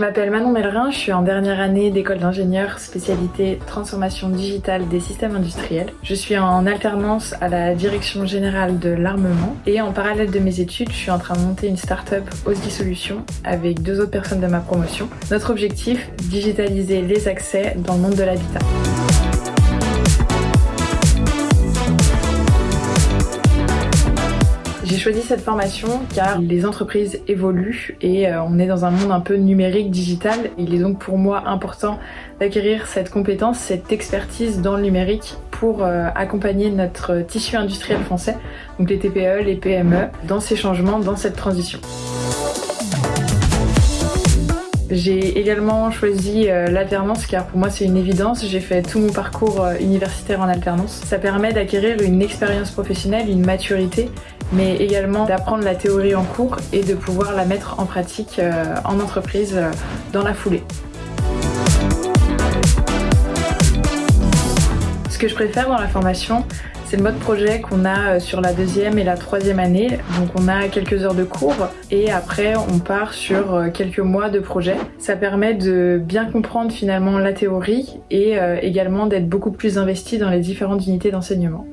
Je m'appelle Manon Mellerin, je suis en dernière année d'école d'ingénieur spécialité transformation digitale des systèmes industriels. Je suis en alternance à la direction générale de l'armement et en parallèle de mes études, je suis en train de monter une start-up Osgi Solutions avec deux autres personnes de ma promotion. Notre objectif, digitaliser les accès dans le monde de l'habitat. J'ai choisi cette formation car les entreprises évoluent et euh, on est dans un monde un peu numérique, digital. Il est donc pour moi important d'acquérir cette compétence, cette expertise dans le numérique pour euh, accompagner notre tissu industriel français, donc les TPE, les PME, dans ces changements, dans cette transition. J'ai également choisi euh, l'alternance car pour moi c'est une évidence, j'ai fait tout mon parcours universitaire en alternance. Ça permet d'acquérir une expérience professionnelle, une maturité mais également d'apprendre la théorie en cours et de pouvoir la mettre en pratique euh, en entreprise euh, dans la foulée. Ce que je préfère dans la formation, c'est le mode projet qu'on a euh, sur la deuxième et la troisième année. Donc on a quelques heures de cours et après on part sur quelques mois de projet. Ça permet de bien comprendre finalement la théorie et également d'être beaucoup plus investi dans les différentes unités d'enseignement.